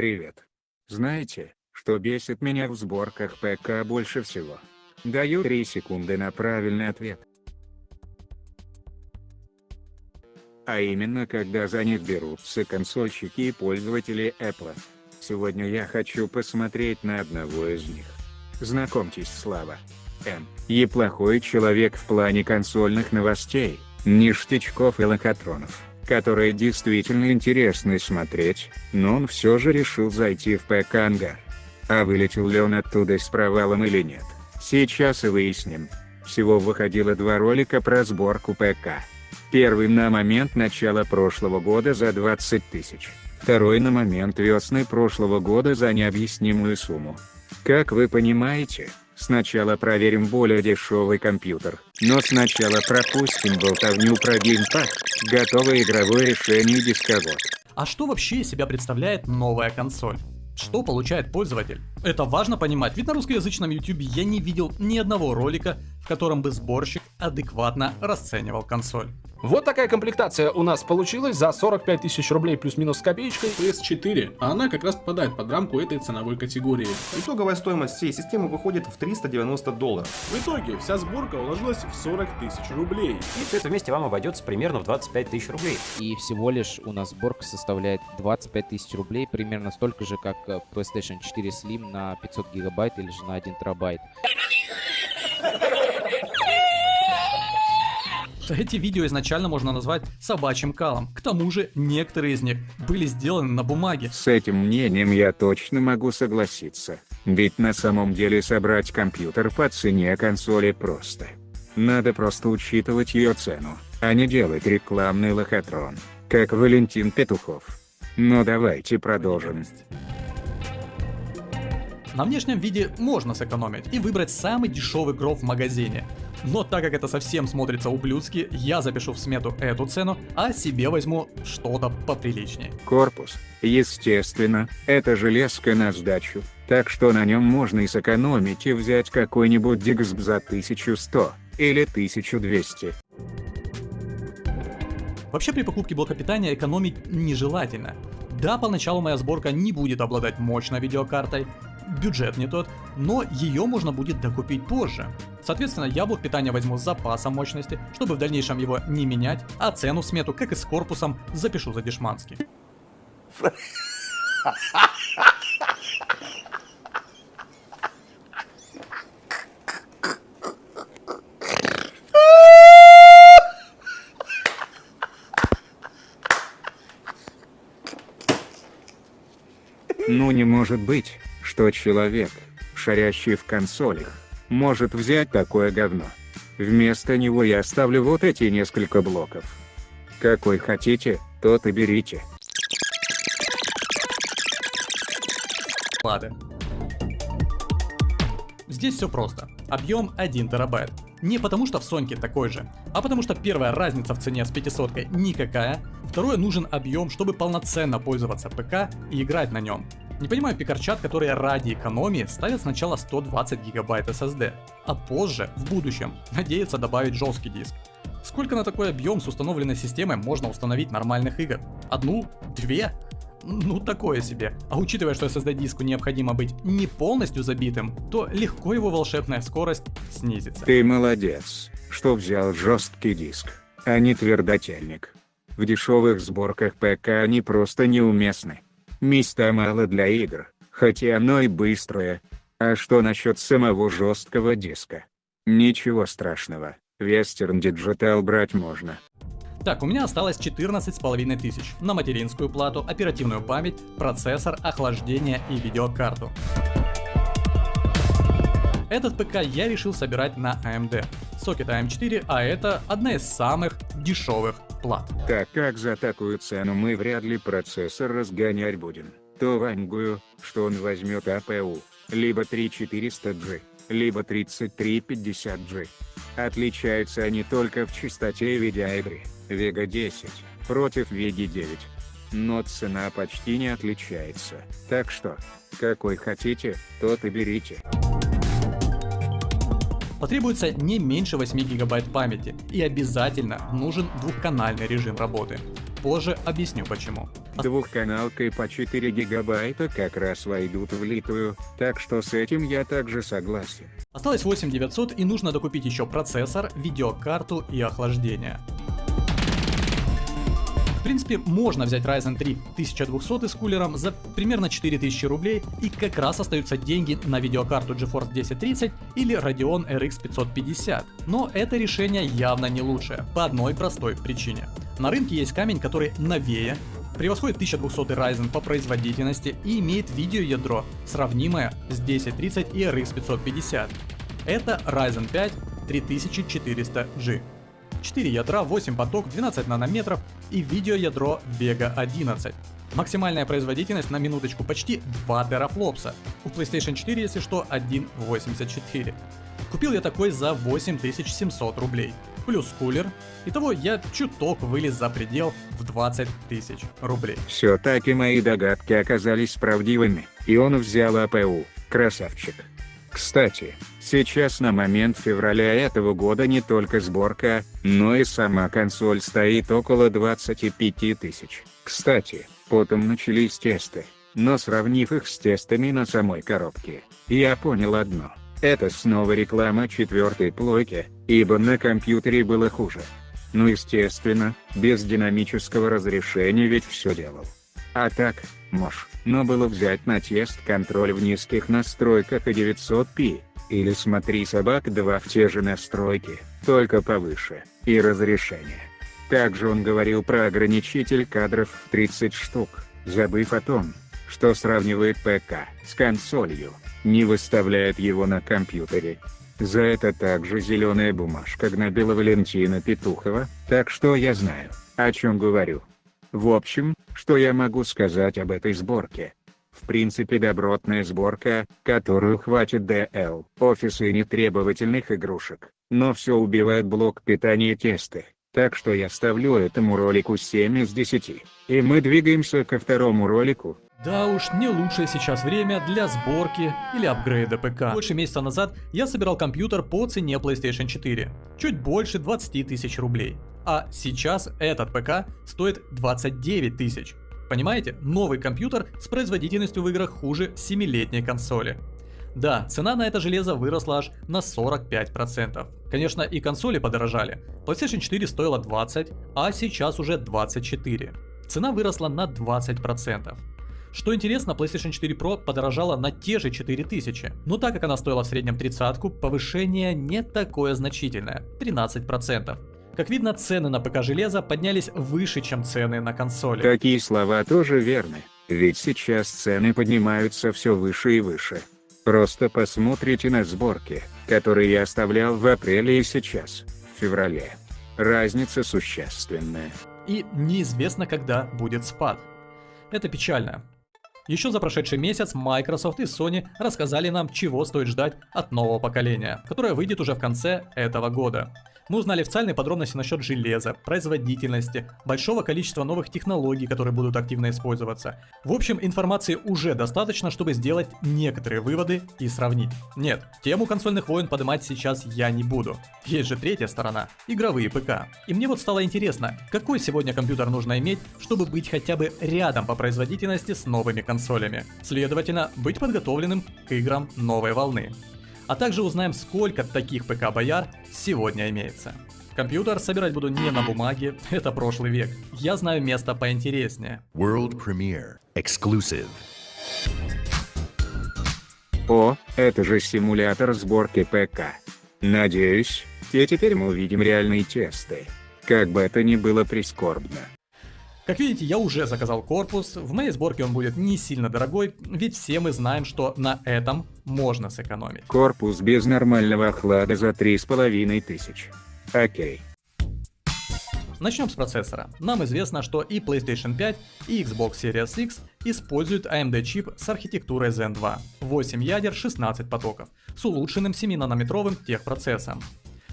Привет. Знаете, что бесит меня в сборках ПК больше всего? Даю 3 секунды на правильный ответ. А именно когда за них берутся консольщики и пользователи Apple. Сегодня я хочу посмотреть на одного из них. Знакомьтесь Слава. М. Неплохой человек в плане консольных новостей, ништячков и локотронов, которые действительно интересны смотреть, но он все же решил зайти в ПК Ангар. А вылетел ли он оттуда с провалом или нет, сейчас и выясним. Всего выходило два ролика про сборку ПК. Первый на момент начала прошлого года за 20 тысяч, второй на момент весны прошлого года за необъяснимую сумму. Как вы понимаете, Сначала проверим более дешевый компьютер, но сначала пропустим болтовню про геймпад, готовое игровое решение дисковод. А что вообще из себя представляет новая консоль? Что получает пользователь? Это важно понимать, ведь на русскоязычном YouTube я не видел ни одного ролика, в котором бы сборщик адекватно расценивал консоль. Вот такая комплектация у нас получилась за 45 тысяч рублей плюс-минус с копеечкой. PS4, а она как раз попадает под рамку этой ценовой категории. Итоговая стоимость всей системы выходит в 390 долларов. В итоге вся сборка уложилась в 40 тысяч рублей. И все это вместе вам обойдется примерно в 25 тысяч рублей. И всего лишь у нас сборка составляет 25 тысяч рублей, примерно столько же, как э, PlayStation 4 Slim на 500 гигабайт или же на 1 терабайт. Эти видео изначально можно назвать собачьим калом. К тому же, некоторые из них были сделаны на бумаге. С этим мнением я точно могу согласиться. Ведь на самом деле собрать компьютер по цене консоли просто. Надо просто учитывать ее цену, а не делать рекламный лохотрон, как Валентин Петухов. Но давайте продолжим. На внешнем виде можно сэкономить и выбрать самый дешевый гроб в магазине. Но так как это совсем смотрится ублюдски, я запишу в смету эту цену, а себе возьму что-то поприличнее. Корпус, естественно, это железка на сдачу, так что на нем можно и сэкономить и взять какой-нибудь Дигсб за 1100 или 1200. Вообще при покупке блока питания экономить нежелательно. Да, поначалу моя сборка не будет обладать мощной видеокартой, бюджет не тот, но ее можно будет докупить позже. Соответственно, я блок питания возьму с запасом мощности, чтобы в дальнейшем его не менять, а цену смету, как и с корпусом, запишу за дешмански. Ну не может быть что человек, шарящий в консолях, может взять такое говно. Вместо него я оставлю вот эти несколько блоков. Какой хотите, тот и берите. Ладно. Здесь все просто. Объем 1 терабайт. Не потому что в Соньке такой же, а потому что первая разница в цене с 500 никакая, второе нужен объем, чтобы полноценно пользоваться ПК и играть на нем. Не понимаю пикарчат, которые ради экономии ставят сначала 120 гигабайт SSD, а позже, в будущем, надеются добавить жесткий диск. Сколько на такой объем с установленной системой можно установить нормальных игр? Одну? Две? Ну такое себе. А учитывая, что SSD диску необходимо быть не полностью забитым, то легко его волшебная скорость снизится. Ты молодец, что взял жесткий диск, а не твердотельник. В дешевых сборках ПК они просто неуместны. Места мало для игр, хотя оно и быстрое. А что насчет самого жесткого диска? Ничего страшного, Western Digital брать можно. Так, у меня осталось 14,5 тысяч на материнскую плату, оперативную память, процессор, охлаждение и видеокарту. Этот ПК я решил собирать на AMD. Сокет AM4, а это одна из самых дешевых плат. Так как за такую цену мы вряд ли процессор разгонять будем, то вангую, что он возьмет APU, либо 3400G, либо 3350G. Отличаются они только в частоте видеоигры, Vega 10, против Vega 9. Но цена почти не отличается, так что, какой хотите, тот и берите. Потребуется не меньше 8 гигабайт памяти и обязательно нужен двухканальный режим работы. Позже объясню почему. Двухканалкой по 4 гигабайта как раз войдут в литую, так что с этим я также согласен. Осталось 8900 и нужно докупить еще процессор, видеокарту и охлаждение. В принципе, можно взять Ryzen 3 1200 с кулером за примерно 4000 рублей и как раз остаются деньги на видеокарту GeForce 1030 или Radeon RX 550. Но это решение явно не лучшее, по одной простой причине. На рынке есть камень, который новее, превосходит 1200 Ryzen по производительности и имеет видеоядро, сравнимое с 1030 и RX 550. Это Ryzen 5 3400G. 4 ядра, 8 поток, 12 нанометров и видеоядро Vega 11. Максимальная производительность на минуточку почти 2 терафлопса. У PlayStation 4, если что, 1.84. Купил я такой за 8700 рублей. Плюс кулер. Итого я чуток вылез за предел в 20 тысяч рублей. Все-таки мои догадки оказались правдивыми, и он взял АПУ. Красавчик. Кстати, сейчас на момент февраля этого года не только сборка, но и сама консоль стоит около 25 тысяч. Кстати, потом начались тесты, но сравнив их с тестами на самой коробке, я понял одно. Это снова реклама четвертой плойки, ибо на компьютере было хуже. Ну естественно, без динамического разрешения ведь все делал. А так, мож, но было взять на тест контроль в низких настройках и 900p, или смотри собак 2 в те же настройки, только повыше, и разрешение. Также он говорил про ограничитель кадров в 30 штук, забыв о том, что сравнивает ПК с консолью, не выставляет его на компьютере. За это также зеленая бумажка гнобила Валентина Петухова, так что я знаю, о чем говорю. В общем, что я могу сказать об этой сборке? В принципе добротная сборка, которую хватит DL, офиса и нетребовательных игрушек, но все убивает блок питания тесты, так что я ставлю этому ролику 7 из 10. И мы двигаемся ко второму ролику, да уж, не лучшее сейчас время для сборки или апгрейда ПК. Больше месяца назад я собирал компьютер по цене PlayStation 4. Чуть больше 20 тысяч рублей. А сейчас этот ПК стоит 29 тысяч. Понимаете, новый компьютер с производительностью в играх хуже 7-летней консоли. Да, цена на это железо выросла аж на 45%. Конечно, и консоли подорожали. PlayStation 4 стоила 20, а сейчас уже 24. Цена выросла на 20%. Что интересно, PlayStation 4 Pro подорожала на те же 4000, но так как она стоила в среднем 30 повышение не такое значительное, 13%. Как видно, цены на ПК железа поднялись выше, чем цены на консоли. Такие слова тоже верны, ведь сейчас цены поднимаются все выше и выше. Просто посмотрите на сборки, которые я оставлял в апреле и сейчас, в феврале. Разница существенная. И неизвестно, когда будет спад. Это печально. Еще за прошедший месяц Microsoft и Sony рассказали нам, чего стоит ждать от нового поколения, которое выйдет уже в конце этого года. Мы узнали официальные подробности насчет железа, производительности, большого количества новых технологий, которые будут активно использоваться. В общем, информации уже достаточно, чтобы сделать некоторые выводы и сравнить. Нет, тему консольных войн поднимать сейчас я не буду. Есть же третья сторона – игровые ПК. И мне вот стало интересно, какой сегодня компьютер нужно иметь, чтобы быть хотя бы рядом по производительности с новыми консолями. Следовательно, быть подготовленным к играм новой волны а также узнаем, сколько таких ПК-бояр сегодня имеется. Компьютер собирать буду не на бумаге, это прошлый век. Я знаю место поинтереснее. World Premiere. Exclusive. О, это же симулятор сборки ПК. Надеюсь, и теперь мы увидим реальные тесты. Как бы это ни было прискорбно. Как видите, я уже заказал корпус, в моей сборке он будет не сильно дорогой, ведь все мы знаем, что на этом можно сэкономить. Корпус без нормального охлада за 3500. Окей. Начнем с процессора. Нам известно, что и PlayStation 5, и Xbox Series X используют AMD чип с архитектурой Zen 2. 8 ядер, 16 потоков, с улучшенным 7-нанометровым техпроцессом.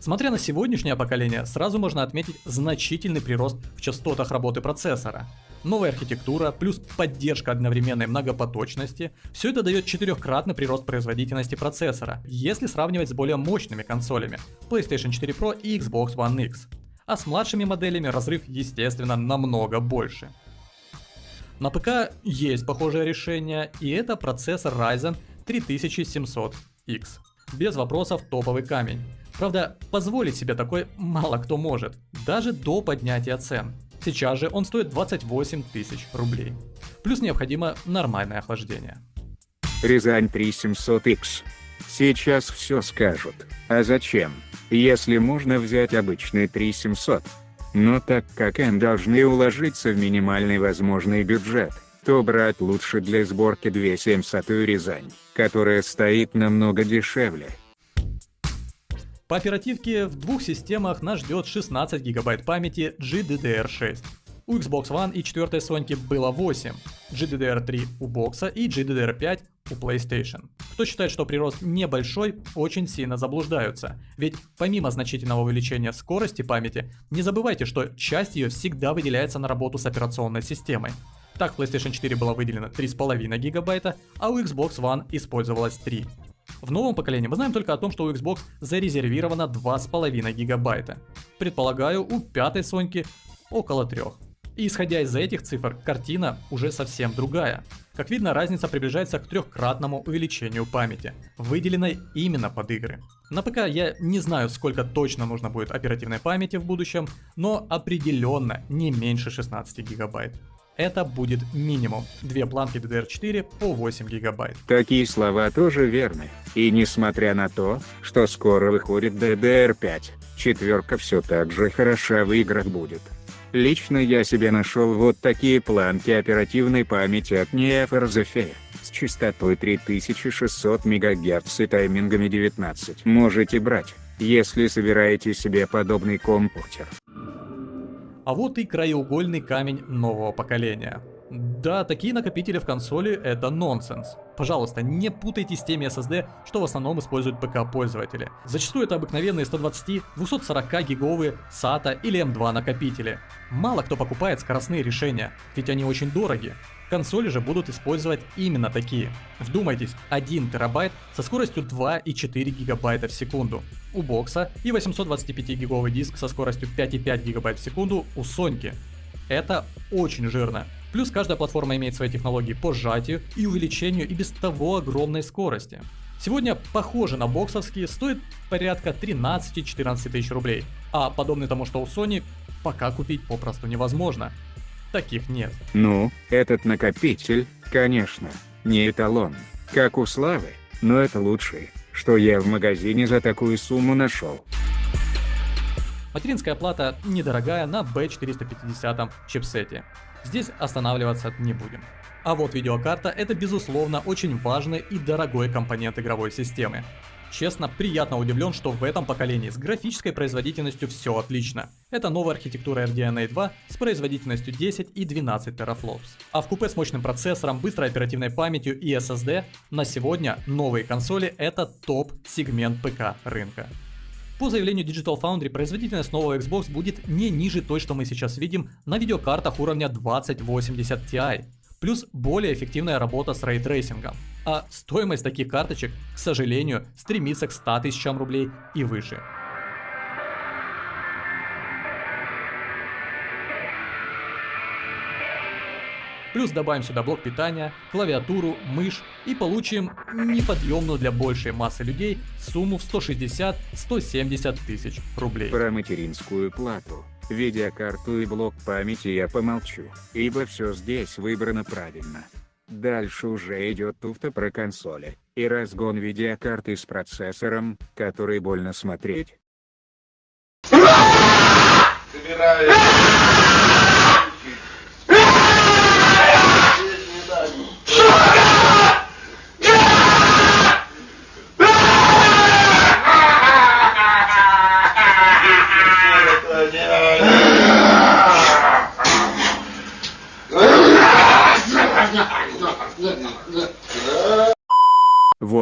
Смотря на сегодняшнее поколение, сразу можно отметить значительный прирост в частотах работы процессора. Новая архитектура плюс поддержка одновременной многопоточности – все это дает четырехкратный прирост производительности процессора, если сравнивать с более мощными консолями PlayStation 4 Pro и Xbox One X. А с младшими моделями разрыв естественно намного больше. На ПК есть похожее решение, и это процессор Ryzen 3700X. Без вопросов топовый камень. Правда, позволить себе такой мало кто может, даже до поднятия цен. Сейчас же он стоит 28 тысяч рублей. Плюс необходимо нормальное охлаждение. Рязань 3700X. Сейчас все скажут. А зачем? Если можно взять обычный 3700. Но так как N должны уложиться в минимальный возможный бюджет, то брать лучше для сборки 2700 Рязань, которая стоит намного дешевле. По оперативке в двух системах нас ждет 16 гигабайт памяти GDDR6. У Xbox One и 4 Соньки было 8, GDDR3 у бокса и GDDR5 у PlayStation. Кто считает, что прирост небольшой, очень сильно заблуждаются. Ведь помимо значительного увеличения скорости памяти, не забывайте, что часть ее всегда выделяется на работу с операционной системой. Так в PlayStation 4 было выделено 3,5 гигабайта, а у Xbox One использовалось 3. В новом поколении мы знаем только о том, что у Xbox зарезервировано 2,5 гигабайта. Предполагаю, у пятой Соньки около 3. И исходя из этих цифр, картина уже совсем другая. Как видно, разница приближается к трехкратному увеличению памяти, выделенной именно под игры. На ПК я не знаю, сколько точно нужно будет оперативной памяти в будущем, но определенно не меньше 16 гигабайт. Это будет минимум. Две планки DDR4 по 8 гигабайт. Такие слова тоже верны. И несмотря на то, что скоро выходит DDR5, четверка все так же хороша в играх будет. Лично я себе нашел вот такие планки оперативной памяти от NeoFRZFE с частотой 3600 МГц и таймингами 19. Можете брать, если собираете себе подобный компьютер. А вот и краеугольный камень нового поколения. Да, такие накопители в консоли это нонсенс. Пожалуйста, не путайте с теми SSD, что в основном используют ПК-пользователи. Зачастую это обыкновенные 120-240 гиговые SATA или M2 накопители. Мало кто покупает скоростные решения, ведь они очень дороги. Консоли же будут использовать именно такие. Вдумайтесь, 1 терабайт со скоростью 2,4 гигабайта в секунду. У бокса и 825 гиговый диск со скоростью 5,5 гигабайт в секунду у Соньки. Это очень жирно. Плюс каждая платформа имеет свои технологии по сжатию и увеличению и без того огромной скорости. Сегодня похоже на боксовские, стоит порядка 13-14 тысяч рублей, а подобный тому, что у Sony, пока купить попросту невозможно. Таких нет. Ну, этот накопитель, конечно, не эталон, как у Славы, но это лучший, что я в магазине за такую сумму нашел. Материнская плата недорогая на B450 чипсете. Здесь останавливаться не будем. А вот видеокарта это безусловно очень важный и дорогой компонент игровой системы. Честно, приятно удивлен, что в этом поколении с графической производительностью все отлично. Это новая архитектура RDNA 2 с производительностью 10 и 12 терафлопс. А вкупе с мощным процессором, быстрой оперативной памятью и SSD на сегодня новые консоли это топ-сегмент ПК рынка. По заявлению Digital Foundry, производительность нового Xbox будет не ниже той, что мы сейчас видим на видеокартах уровня 2080 Ti, плюс более эффективная работа с рейтрейсингом. А стоимость таких карточек, к сожалению, стремится к 100 тысячам рублей и выше. Плюс добавим сюда блок питания, клавиатуру, мышь и получим неподъемную для большей массы людей сумму в 160-170 тысяч рублей. Про материнскую плату, видеокарту и блок памяти я помолчу, ибо все здесь выбрано правильно. Дальше уже идет туфта про консоли, и разгон видеокарты с процессором, который больно смотреть. В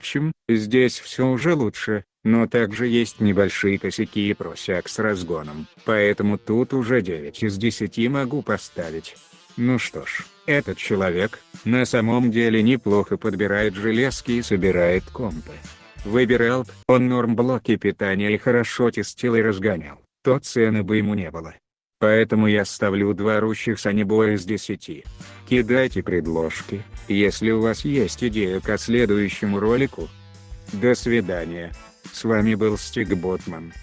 общем, здесь все уже лучше, но также есть небольшие косяки и просяк с разгоном, поэтому тут уже 9 из 10 могу поставить. Ну что ж, этот человек, на самом деле неплохо подбирает железки и собирает компы. Выбирал он норм блоки питания и хорошо тестил и разгонял, то цены бы ему не было. Поэтому я ставлю два орущих санибоя из 10. Кидайте предложки, если у вас есть идея к следующему ролику. До свидания. С вами был Стиг Ботман.